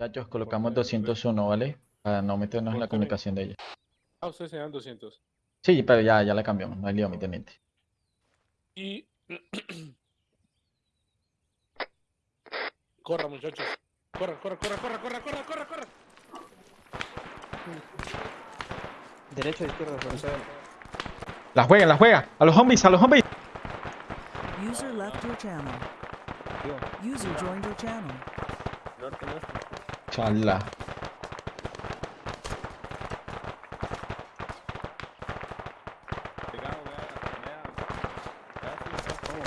Muchachos, colocamos 201, ¿vale? Para no meternos en la comunicación de ellos. Ah, ustedes tenían 200. Sí, pero ya, ya la cambiamos, no hay lío, mi teniente. Y... corra, muchachos. Corra, corra, corra, corra, corra, corra, corra, corra. Derecha o izquierda, profesor. La juega, la juega. A los zombies, a los zombies. User left your channel. User joined your channel. Norte, norte. Chala. Pegado, vea, vea. Vea si está como.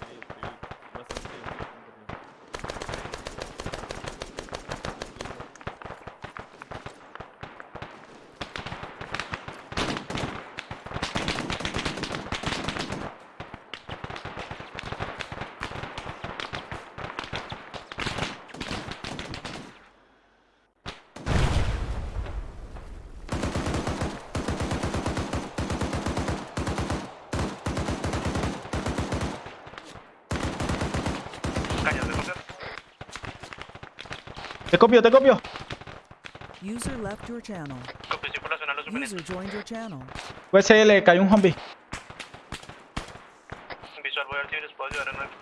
Sí, sí, bastante bien, bastante bien. Te copio, te copio. User left your channel. User joined your channel. Pues le cayó un zombie. Visual, voy a ver si les puedo ayudar en algo.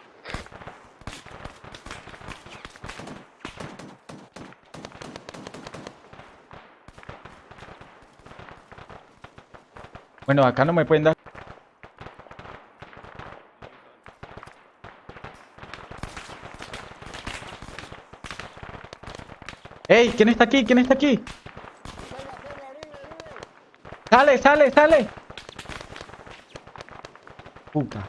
Bueno, acá no me pueden dar. ¡Ey! ¿Quién está aquí? ¿Quién está aquí? ¡Sale, sale, sale! Puta.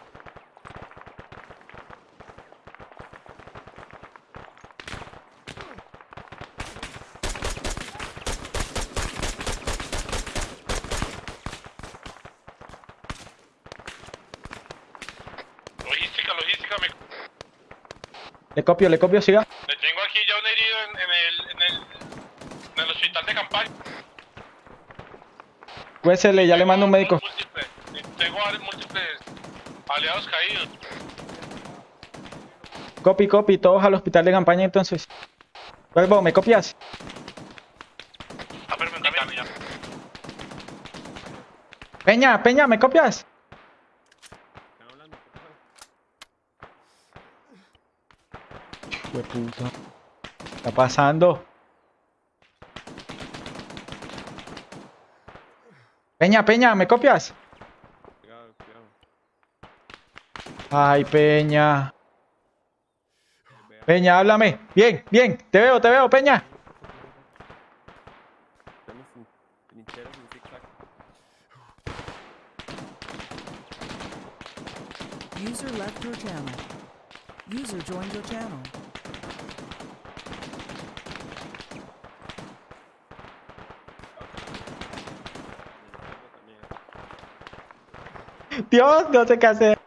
Logística, logística, me... Le copio, le copio, siga. le tengo aquí ya un herido en, en el, en, el, en el hospital de campaña. QSL, ya le mando un médico. Múltiples, tengo múltiples aliados caídos. Copy, copy, todos al hospital de campaña entonces. Vuelvo, ¿me copias? Ah, pero me camino. Peña, Peña, ¿me copias? De puta. ¿Qué está pasando? Peña, Peña, ¿me copias? Ay, Peña. Peña, háblame. Bien, bien. Te veo, te veo, Peña. Estamos en trincheras en zigzag. User left your channel. User joined your channel. también. Dios, no sé qué hacer.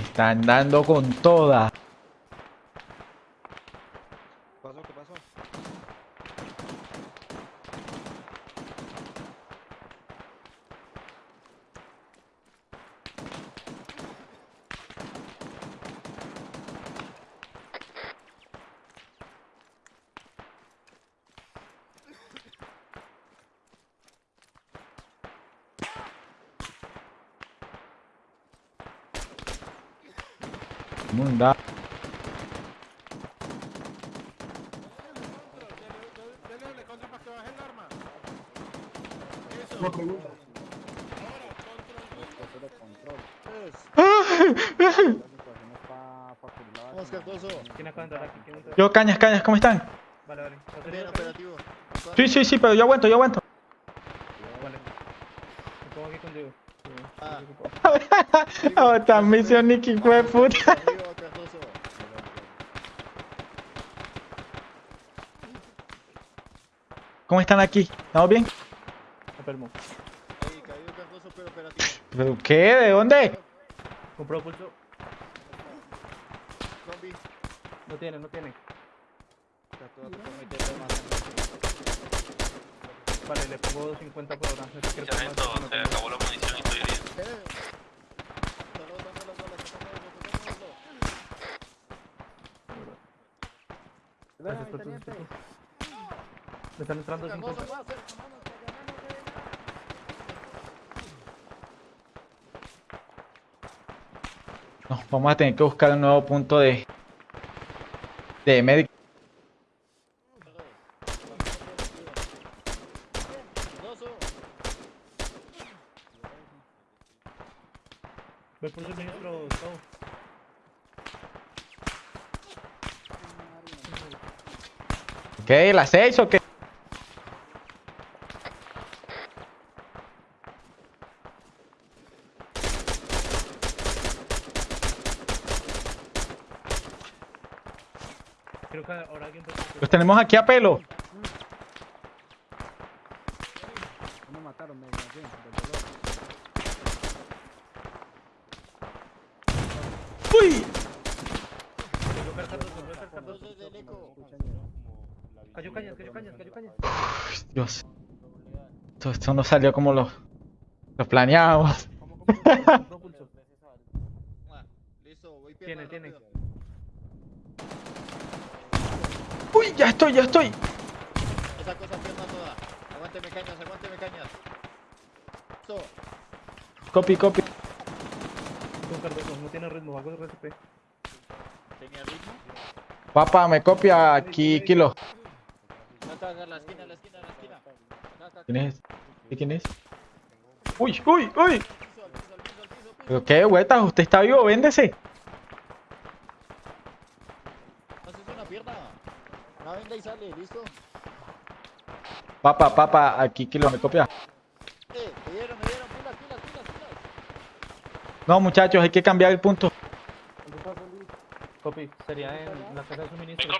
Están dando con toda. pasó? ¿Qué pasó? Munda. Dele contra para que baje el arma. Eso. Vamos, Cardoso. ¿Quién acaba de entrar aquí? ¿Quién entró? Yo, cañas, cañas, ¿cómo están? Vale, vale. ¿Estás Bien, herido, operativo. Sí, sí, sí, pero yo aguanto, yo aguanto. Vale. Me pongo aquí contigo. Ah. Esta misión, Nicky, fue puta. Arriba, Cardoso. ¿Cómo están aquí? ¿Estamos bien? Enfermo. Pero operativo. ¿Pero qué? ¿De dónde? Compró pulso. No tiene, no tiene. Vale, le pongo 250 por hora. No sé qué le pongo Sargento, más, no se acabó la munición y estoy herido. Gracias por tu. Me están entrando Cardoso, 50. más, eh. No, vamos a tener que buscar un nuevo punto de... De médico. Ve por suministro, Gustavo. ¿Qué? ¿Las seis o qué? Creo que ahora alguien puede... Los tenemos aquí a pelo. ¡Uy! Cardoso es del eco. Cayó cañas, cayó cañas, cayó cañas. Dios. Esto, esto no salió como lo, lo planeábamos. Tiene, tiene. ¡Uy! Ya estoy, ya estoy. Esa cosa pierna toda. Aguánteme cañas, aguánteme cañas. Listo. Copy, copy. No tiene ritmo, hago RCP. ¿Tenía ritmo? Papá, me copia aquí, Kilo. La esquina, la esquina, la esquina. ¿Quién es? ¿Sí, ¿Quién es? ¡Uy, uy, uy! Al piso, al piso, al piso, al piso, al ¿Pero piso. qué, huetas? ¿Usted está vivo? Véndese. Haces una pierna. Una venda y sale, ¿listo? Papá, papá, aquí, Kilo, me copia. Eh, me dieron, me dieron, pilas, pilas, pilas, pilas. No, muchachos, hay que cambiar el punto. Copy, sería en la casa de suministro.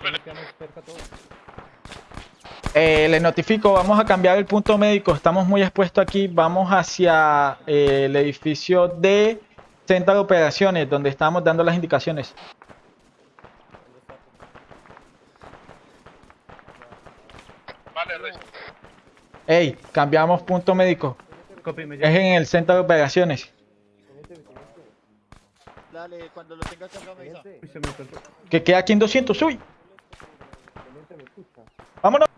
Eh, le notifico, vamos a cambiar el punto médico. Estamos muy expuestos aquí. Vamos hacia eh, el edificio de centro de operaciones, donde estábamos dando las indicaciones. Ey, cambiamos punto médico. Copy, Es en el centro de operaciones. Dale, cuando lo tengas cargado me avisa. Que queda aquí en 200. ¡Uy! ¡Vámonos!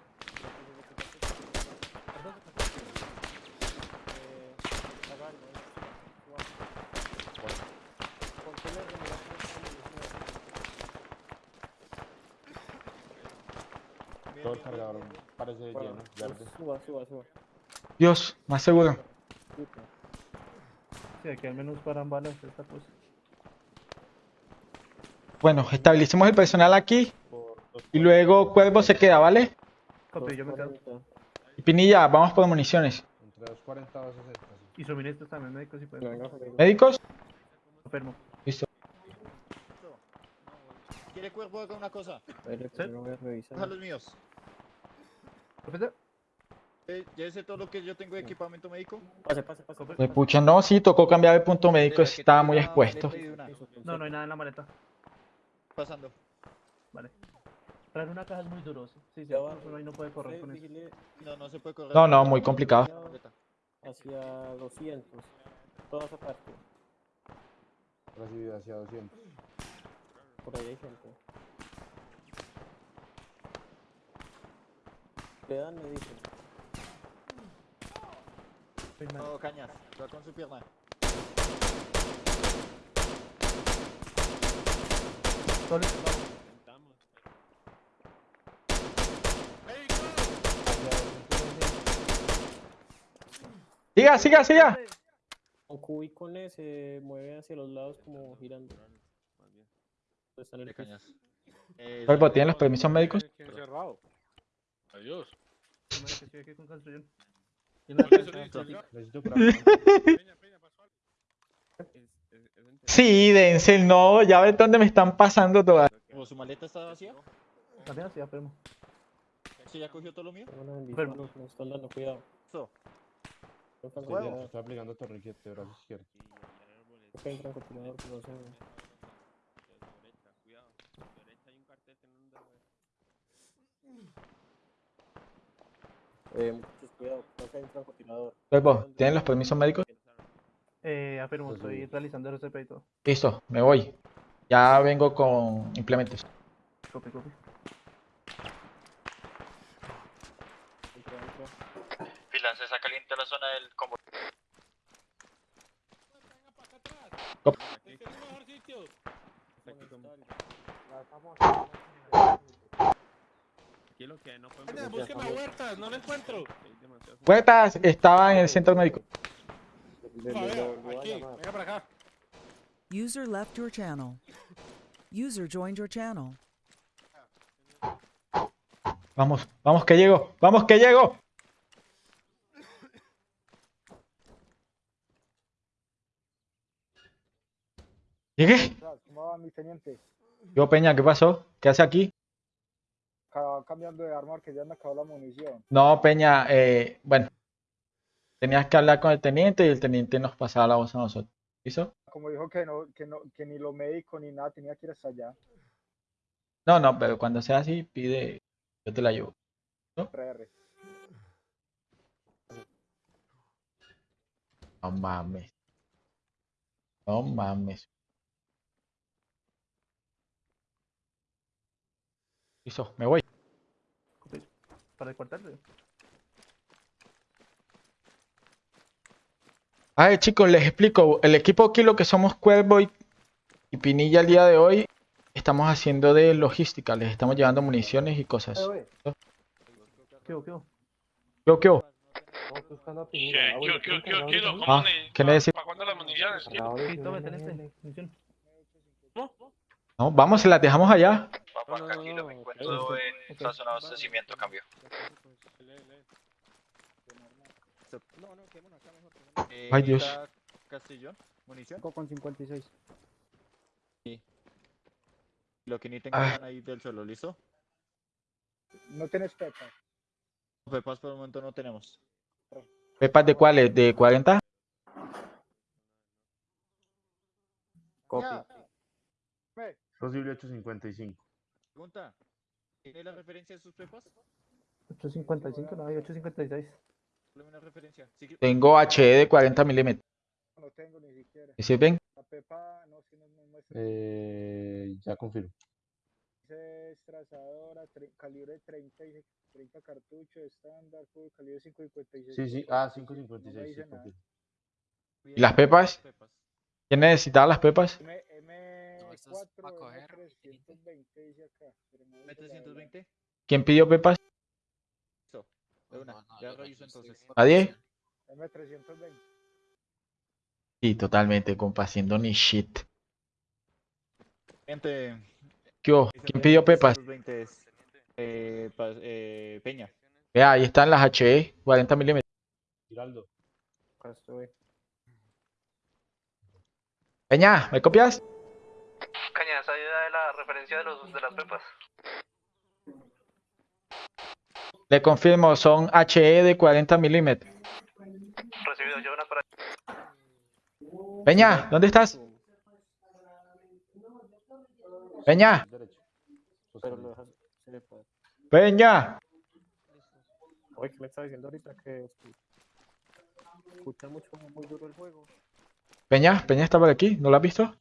Todo el cargador parece lleno, verde. Suba, suba, suba. Dios, más seguro. Sí, aquí al menos paran balas esta cosa. Bueno, establecimos el personal aquí. Y luego Cuervo se queda, ¿vale? Copy, yo me quedo. Y Pinilla, vamos por municiones. Entre 240 y 260. sí. Y suministros también, médicos si pueden. ¿Médicos? Enfermo. ¿Quiere cuerpo haga una cosa? ¿Sí? A los míos. ¿Profesor? Eh, llévese todo lo que yo tengo de equipamiento médico. Me pucha, no, sí, tocó cambiar el punto médico. Estaba muy expuesto. No, no hay nada en la maleta. Pasando. Vale. Traer una caja es muy duro. Sí, sí, sí, uno ahí no puede correr con eso. No, no se puede correr. No, no, muy complicado. Maleta. hacia 200, toda esa parte, Recibido hacia 200. por ahí hay gente. Le dan, me dicen. No, cañas. Va con su pierna. Solo- Siga, siga, siga. Con Q y con E se mueve hacia los lados como girando. Está en el cañas. Eh, ¿tienen los permisos médicos? ¿Quién cerrado? Adiós. Madre, que estoy aquí con construcción. Sí, Denzel, no, ya ves dónde me están pasando todas. ¿O su maleta está vacía? También enfermo. ¿Usted ya cogió todo lo mío? Enfermo. están dando cuidado. Está aplicando que hay un no. Eh, muchachos, cuidado, creo que hay un francotirador. Cuervo, ¿tienen los permisos médicos? Eh, afirmo, Pues estoy sí. realizando el RCP y todo. Listo, me voy. Ya vengo con implementos. Copy, copy. Entra, entra. Fila, se está caliente la zona del combo. Este es el mejor sitio. Peña, busque más huertas, no lo encuentro. Puertas estaba en el centro médico. A a aquí, venga para acá. User left your channel. User joined your channel. Vamos, vamos que llego, vamos que llego. Llegué. ¿Cómo va mi teniente? Yo Peña, ¿qué pasó? ¿Qué hace aquí? Cambiando de arma que ya me acabó la munición. No, Peña, eh, bueno, tenías que hablar con el teniente y el teniente nos pasaba la voz a nosotros. ¿Listo? Como dijo que no, que no, que ni lo médico ni nada tenía que ir hasta allá. No, no, pero cuando sea así, pide, yo te la llevo. 3R. No mames. No mames. Listo, me voy. Para el cuartel. eh. A ver, chicos, les explico. El equipo aquí, lo que somos Cuervo y, y Pinilla el día de hoy, estamos haciendo de logística. Les estamos llevando municiones y cosas. ¿Qué hubo, qué hubo? ¿Qué, qué? Estamos buscando a ¿Qué, Pinilla. Ah, qué, bueno, qué, ¿quién qué, cargador qué, de ¿Cómo munición? Ah. ¿Qué? No, vamos, se las dejamos allá. Papá, no, tranquilo, no, me no, encuentro en de abastecimiento, cambio. No, no, quedémonos acá mejor. Eh, Ay, Dios. ¿necesita Castellón, munición. con 56. Lo que ni Ah. tengan ahí del suelo, ¿listo? No tienes pepa. Pepas por el momento no tenemos. ¿Pepas de cuáles? ¿De 40? Copy. Posible 855. Pregunta. ¿Tiene la referencia de sus pepas? 855, no hay 856. Dame una referencia. Sí, que- Tengo HE de 40 milímetros. No tengo ni siquiera. ¿Me sirven? La pepa no, si no me muestra. Eh, ya confirmo. Es trazadora, calibre 30, y 30 cartuchos, estándar, calibre 5.56. Sí, sí. Ah, 556. No sí. ¿Y las pepas? ¿Quién necesitaba las pepas? M, M4, M320 dice acá. pero no dice la verdad. ¿M320? ¿Quién pidió pepas? Listo. De una. Ya reviso entonces. ¿Nadie? M320. Sí, totalmente, compa, haciendo ni shit. Gente. ¿Qué hubo? ¿Quién pidió pepas? 320 es, eh, eh, Peña. Vea, ahí están las HE, 40 milímetros. Giraldo. Peña, ¿me copias? Caña, esa de la referencia de, los, de las pepas. Le confirmo, son HE de 40 milímetros. Recibido, yo una para Peña, ¿dónde estás? Peña. Peña. Oye, ¿qué me está diciendo ahorita? Que escucha mucho, muy duro el juego. Peña, Peña está por aquí, ¿no lo has visto?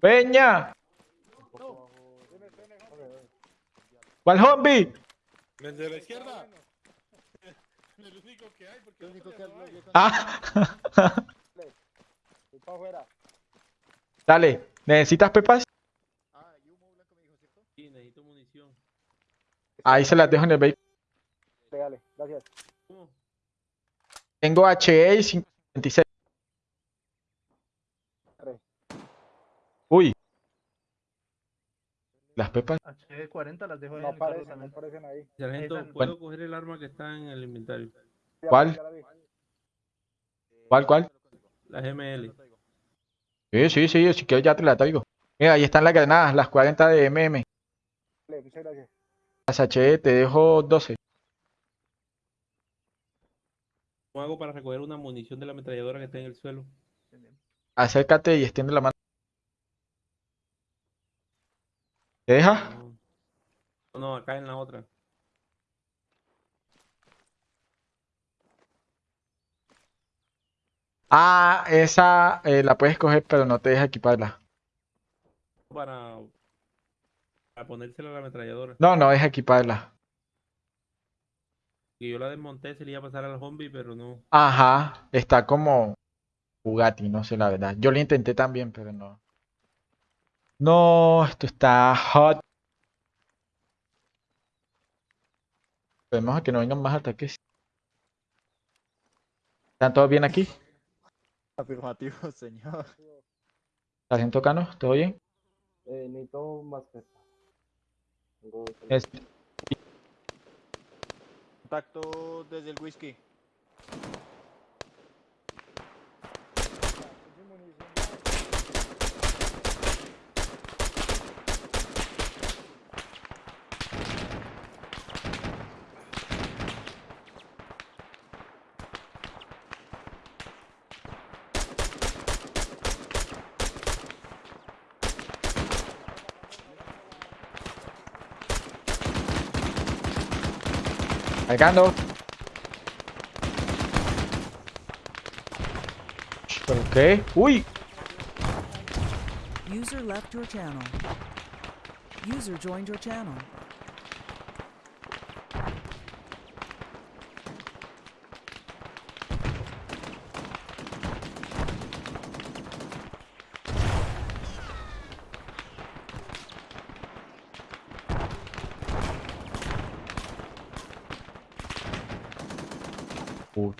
Peña. ¿cuál zombie? El de la izquierda. El único que hay, porque Lo único que hay. Ah, Voy para afuera. dale, ¿necesitas pepas? Ah, y humo blanco me dijo, ¿cierto? Sí, necesito munición. Ahí se las dejo en el vehículo. Dale, gracias. Tengo HE y 56. Uy. Las pepas. H40 las dejo ahí No en el carro aparecen, no aparecen ahí. Sargento, Bueno. ¿puedo coger el arma que está en el inventario? ¿Cuál? ¿Cuál, cuál? La GML. Sí, sí, sí, si quieres ya te la traigo. Mira, ahí están las granadas, las 40 de MM. muchas gracias. Las HE, te dejo 12. ¿Cómo hago para recoger una munición de la ametralladora que está en el suelo? Acércate y extiende la mano. ¿Te deja? No, no, acá en la otra. Ah, esa eh, la puedes coger, pero no te deja equiparla. Para, para ponérsela a la ametralladora. No, no deja equiparla. Yo la desmonté, se le iba a pasar al zombie, pero no. Ajá, está como Bugatti, no sé la verdad. Yo lo intenté también, pero no. No, esto está hot. Esperemos a que no vengan más ataques. ¿Están todos bien aquí? Afirmativo, señor. ¿Sargento Cano? ¿Todo bien? Eh, necesito más carta. Tengo... Contacto desde el whisky. Cargando. ¿Pero qué? ¡Uy! User left your channel. User joined your channel.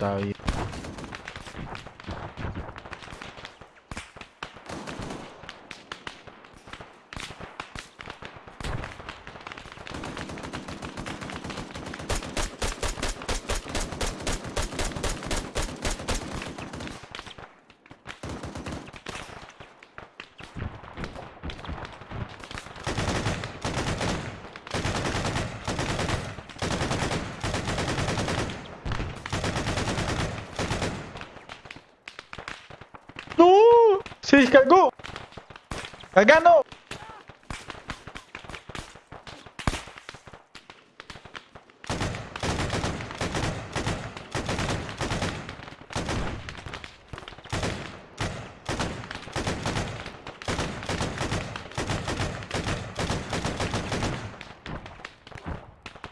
Puta vida. ¡No! ¡Se descargó! ¡Cargando!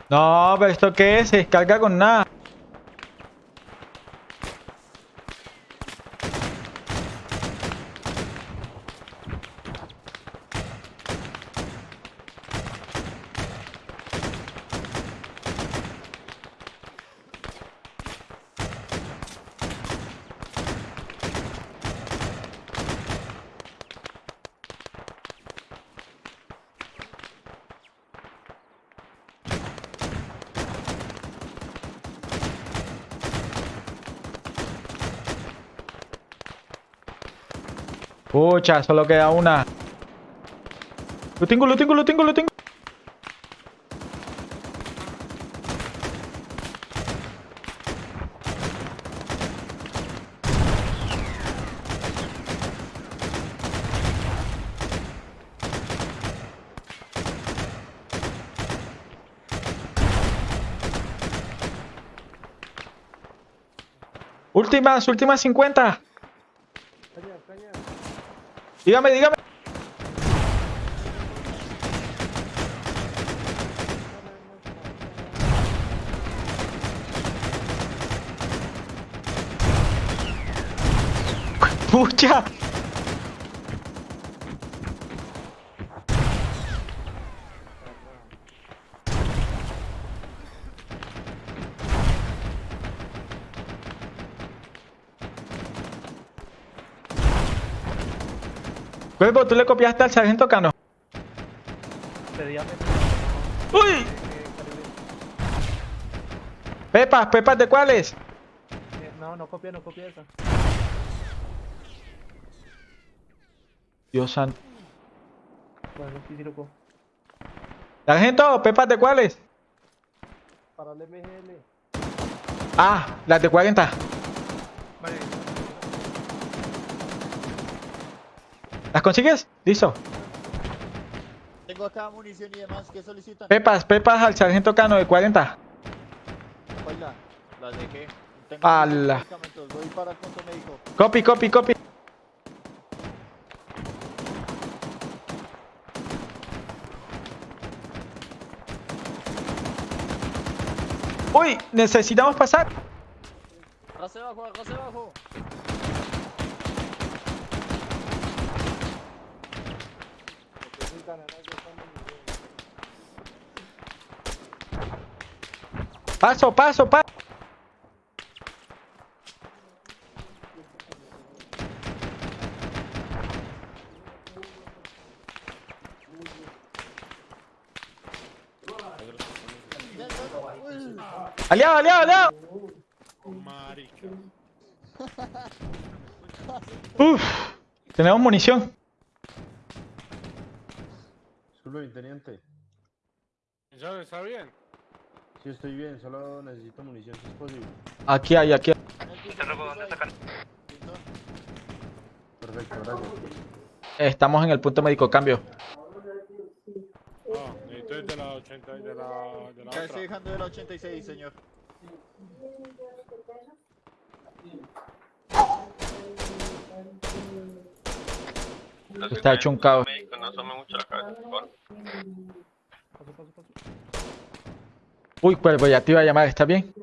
No, pero ¿esto qué es? Se descarga con nada. Pucha, solo queda una. Lo tengo, lo tengo, lo tengo, lo tengo. Últimas, últimas 50. Dígame, dígame. Pucha. Cuervo, ¿tú le copiaste al sargento Cano? ¡Uy! Pepas, pepas de cuáles? No, no copia, no copia esa. Dios santo. Bueno, sí, sí lo cojo. Sargento, ¿pepas de cuáles? Para el MGL. Ah, las de 40. Vale. ¿Las consigues? Listo. Tengo acá munición y demás. ¿Qué solicitan? Pepas, pepas al sargento Cano de 40. Baila. Las dejé. Tengo Ala. Voy para el punto médico. Copy, copy, copy. Uy, necesitamos pasar. Arrase abajo, arrase abajo. Necesitan ganas de esta munición. Paso, paso, paso. Aliado, aliado, aliado. Marica. Uf, tenemos munición. Disculpe, mi teniente. ¿Ya está bien? Sí, estoy bien, solo necesito munición si es posible. Aquí hay, aquí hay. Te robo, ¿dónde. Listo. Perfecto, gracias. Estamos en el punto médico, cambio. Ah, necesito de la 80 y de la, de la Ya otra. estoy dejando de la 86, señor. Está hecho un caos. No asome mucho la cabeza, por favor. Paso, paso, paso. Uy, cuervo, ya te iba a llamar, ¿está bien?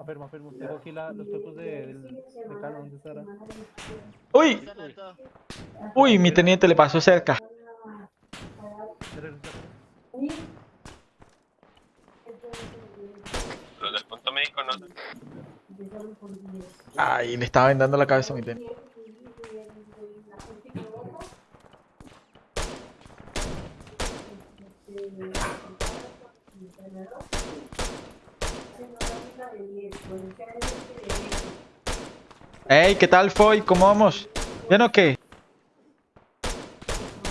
Afirmo, afirmo. Tengo aquí la, los cuerpos de, del- de Cano. ¿Dónde estará? Uy, uy, mi teniente le pasó cerca. Los del punto médico no. Ay, le estaba vendando la cabeza a mi teniente. Ey, ¿qué tal, Foy? ¿Cómo vamos? ¿Bien o qué?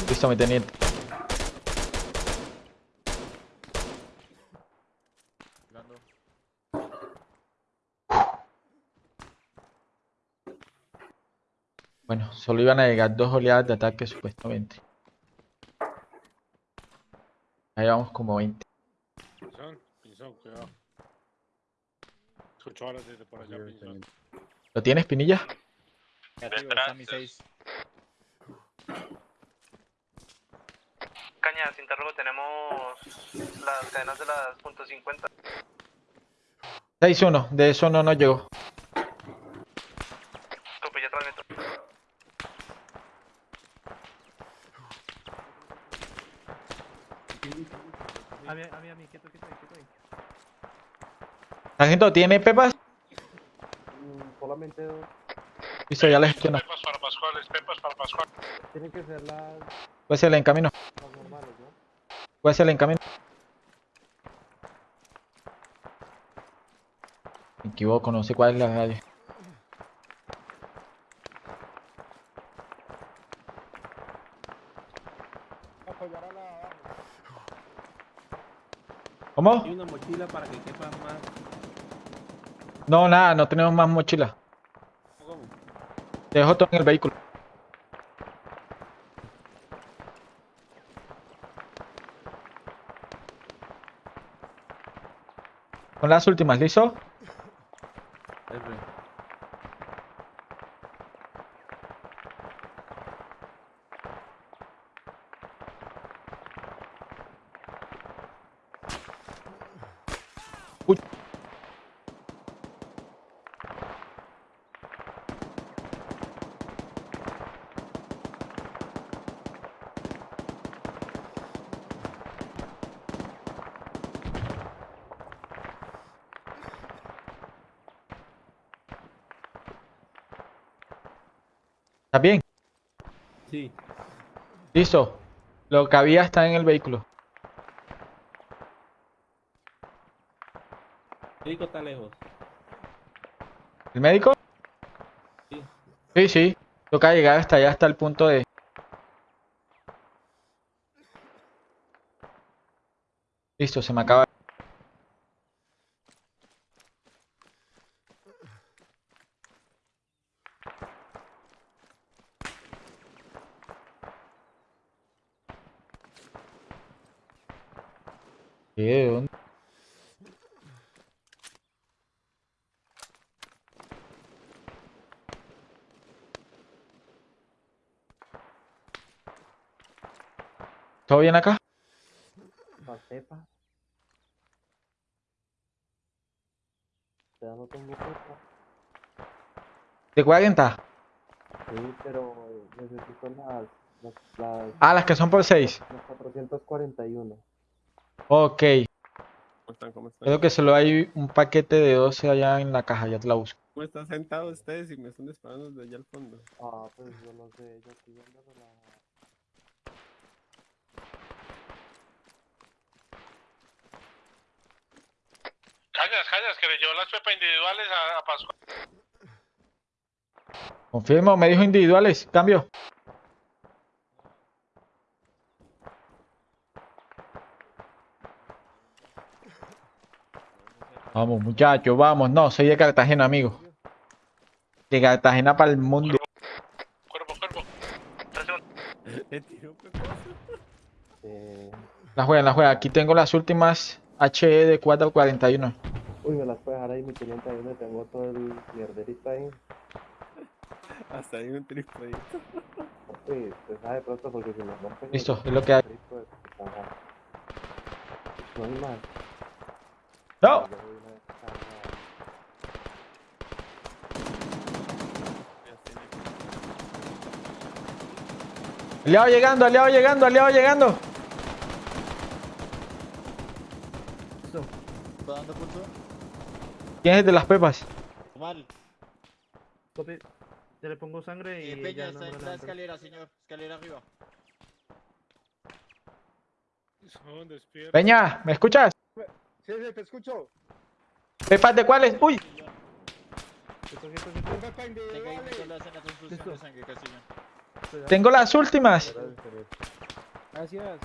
Listo, mi teniente. Bueno, solo iban a llegar dos oleadas de ataque supuestamente. Ahí vamos como 20. Pinzón, pinzón, cuidado. Escucho ahora desde por allá. ¿Lo tienes, Pinilla? Está mi 6. Caña, sin interrogo tenemos las cadenas de las punto .50. 6-1, de eso no nos llegó. Copy, ya transmito. A mí, a mí, a mí. Quieto, quieto, ahí, quieto ahí. Sargento, ¿tiene pepas? Mm, Solamente dos. Listo, ya les gestiono. Pepas para Pascuales, pepas para Pascual. Tienen que ser las, Puede ser el encamino. las normales, ¿no? Puede ser el encamino. Me equivoco, no sé cuál es la radio. Apoyar a la de abajo. ¿Cómo? Y una mochila para que quepa más. No, nada, no tenemos más mochila. Te dejo todo en el vehículo. Son las últimas, ¿listo? ¿Está bien? Sí. Listo. Lo que había está en el vehículo. El médico está lejos. ¿El médico? Sí. Sí, sí. Toca llegar hasta allá, hasta el punto de... Listo, se me acaba. ¿Qué? ¿Dónde? ¿Todo bien acá? La cepa. Ya no tengo cepa. ¿De 40? Sí, pero necesito las, las, las, Ah, las que son por 6. las 441. Ok. ¿Cómo están? ¿Cómo están? Creo que solo hay un paquete de 12 allá en la caja, ya te la busco. ¿Cómo están sentados ustedes y me están disparando desde allá al fondo? Ah, pues yo no sé, yo estoy viendo la... Cañas, cañas, que le llevó las pepas individuales a, a Pascual. Confirmo, me dijo individuales. Cambio. Vamos, muchachos, vamos. No, soy de Cartagena, amigo. De Cartagena para el mundo. Cuerpo, cuerpo. La juega, la juega. Aquí tengo las últimas HE de 441. Uy, me las puedo dejar ahí, mi teniente, ahí donde tengo todo el mierderito ahí. Hasta ahí un triple. Uy, pues sabe pronto porque si me rompen... el Listo, es lo que hay. puta, No hay más. ¡No! Aliado llegando, aliado llegando, aliado llegando. Listo. ¿Está dando pulso? ¿Quién es el de las pepas? Mal. Copy. Te le pongo sangre y Eh, Peña está en la escalera, señor. Escalera arriba. Son despiertos. Peña, ¿me escuchas? Sí, sí, te escucho. ¿Pepas de cuáles? ¡Uy! Quieto, quieto, quieto. Un pepa Tenga ahí individuales. solo hacen la transfusión de Listo. sangre, Castillo. Estoy ya. Tengo las últimas. Gracias, Teresa. Gracias.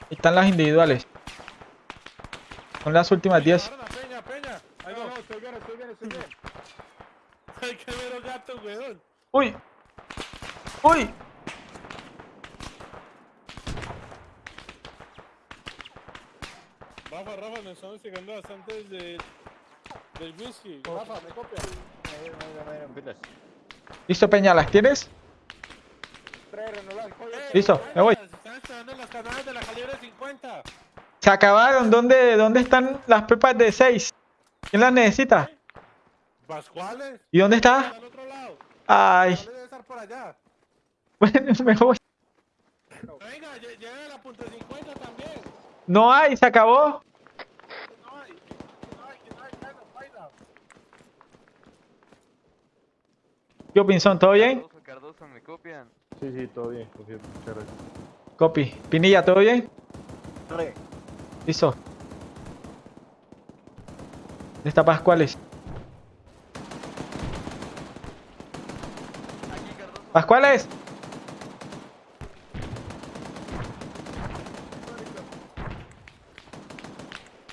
Ahí están las individuales. Son las últimas 10. Peña, peña, peña. Ahí No, va. no, estoy bien, estoy bien, estoy bien. Ay, qué mero gato, weón. ¡Uy! ¡Uy! Rafa, Rafa, me estamos llegando bastante de, del whisky. Rafa, me copia. Pilas. ¿Listo, Peña? ¿Las tienes? Listo, me voy. Están esperando las granadas de la calibre 50. Se acabaron. ¿Dónde, dónde están las pepas de 6? ¿Quién las necesita? ¿Pascuales? ¿Y dónde está? Al otro lado. Ay, ¿Cuál debe estar por allá? bueno, me voy. Venga, lle- lleve la punta 50 también. No hay, se acabó. No hay. Que no hay, que no hay. Bueno, baila. ¿Qué Pinzón? ¿Todo bien? Cardoso, ¿me copian? Sí, sí, todo bien, gracias. Copy. Pinilla, ¿todo bien? Re. Listo. ¿Dónde está Pascuales? ¿Pascuales?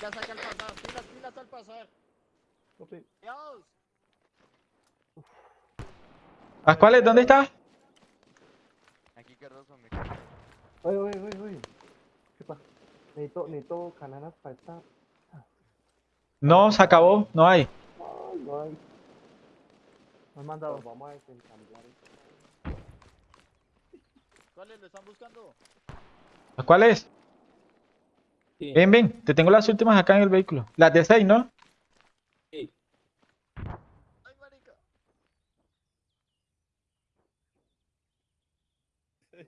Ya saca al pasar. Al. Dios. ¿Pascuales, dónde está? Aquí Cardoso, ¿me copian? Oye, oye, oye, oye. ¿Qué pasa? Necesito, cananas para esta... No, se acabó. No hay. Ay, no hay. Me han mandado. Pues vamos a desensamblar esto. ¿Cuáles lo están buscando? ¿Pascuales? Sí. Ven, ven. Te tengo las últimas acá en el vehículo. Las de 6, ¿no? Sí. Ay, marica.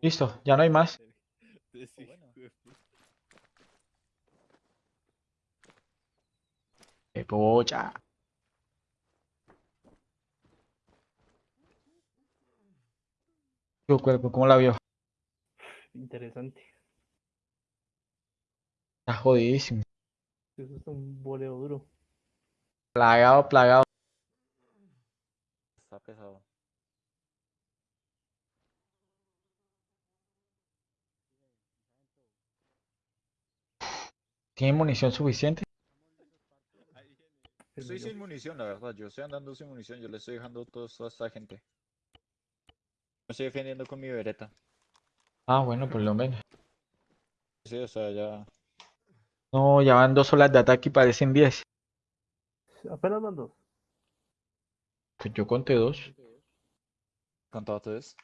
Listo, ya no hay más. Sí, polla. Tu cuerpo, ¿cómo la vio? Interesante. Está jodidísimo. Eso es un boleo duro. Plagado, plagado. Está pesado. ¿Tiene munición suficiente? Estoy sin munición, la verdad. Yo estoy andando sin munición. Yo le estoy dejando todo esto a esta gente. Me estoy defendiendo con mi vereta. Ah, bueno, por lo menos. Sí, o sea, ya. No, ya van dos olas de ataque y parecen 10. Apenas van dos. Pues yo conté dos. ¿Contado tres?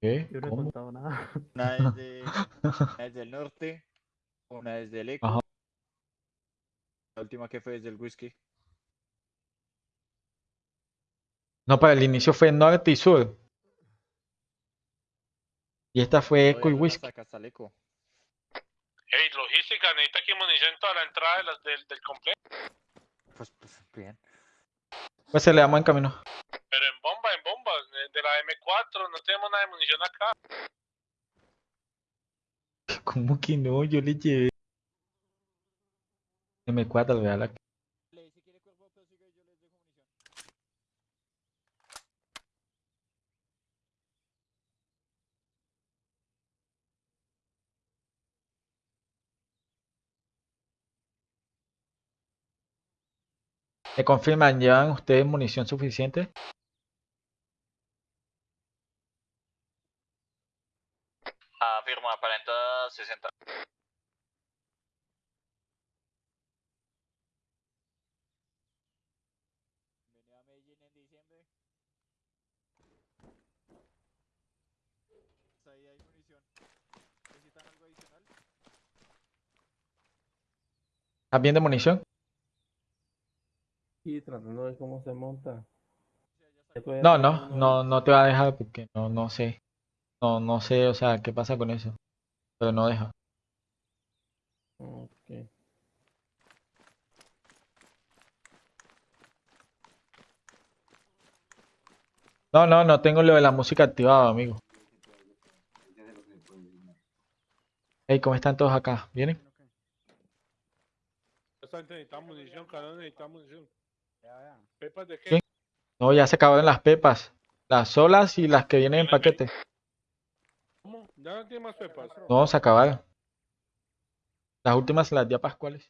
¿Qué? Yo no he ¿Cómo? contado nada. Una es de. una es del norte. Una es del eco. La última que fue es del whisky. No, para el inicio fue norte y sur. Y esta fue eco y whisky. el. Hey, logística, necesita aquí munición toda la entrada de las del, del complejo. Pues, pues bien. Pues se le damos en camino. Pero en bomba, en bomba, de, de la M4, no tenemos nada de munición acá. ¿Cómo que no? Yo le llevé. M4, vea la. ¿Me confirman? ¿Llevan ustedes munición suficiente? Afirma, aparenta 60. Diciembre. Pues ahí hay munición. ¿Necesitan algo adicional? ¿Estás bien de munición? Sí, tratando de ver cómo se monta. No, no, no, no te va a dejar porque no, no sé. No, no sé, o sea, qué pasa con eso. Pero no deja. Ok. No, no, no tengo lo de la música activado, amigo. Hey, ¿cómo están todos acá? ¿Vienen? Esta gente necesita munición, cabrón, necesita munición. ¿Pepas de qué? No, ya se acabaron las pepas. Las solas y las que vienen en paquete. ¿Cómo? ¿Ya no tiene más pepas? No, se acabaron. Las últimas las di a Pascuales.